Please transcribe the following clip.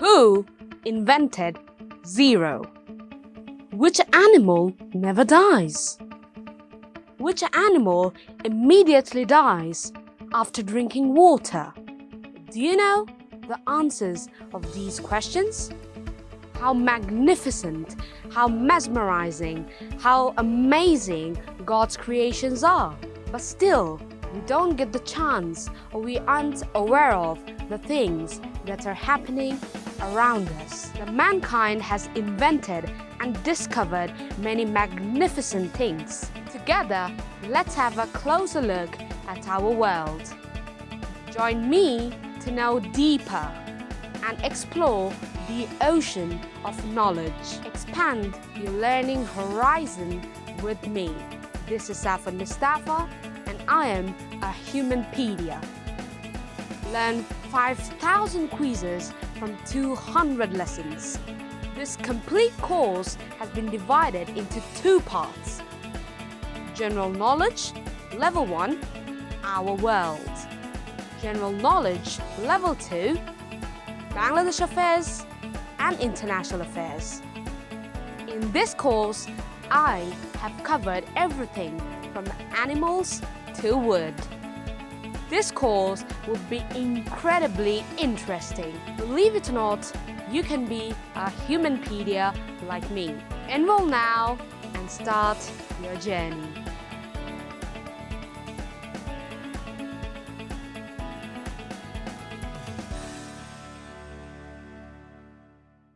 Who invented zero? Which animal never dies? Which animal immediately dies after drinking water? Do you know the answers of these questions? How magnificent, how mesmerizing, how amazing God's creations are. But still, we don't get the chance or we aren't aware of the things that are happening around us. The mankind has invented and discovered many magnificent things. Together, let's have a closer look at our world. Join me to know deeper and explore the ocean of knowledge. Expand your learning horizon with me. This is Safa Mustafa and I am a Humanpedia. Learn 5,000 quizzes from 200 lessons. This complete course has been divided into two parts. General Knowledge, Level 1, Our World. General Knowledge, Level 2, Bangladesh Affairs and International Affairs. In this course, I have covered everything from animals to wood. This course will be incredibly interesting. Believe it or not, you can be a Humanpedia like me. Enroll now and start your journey.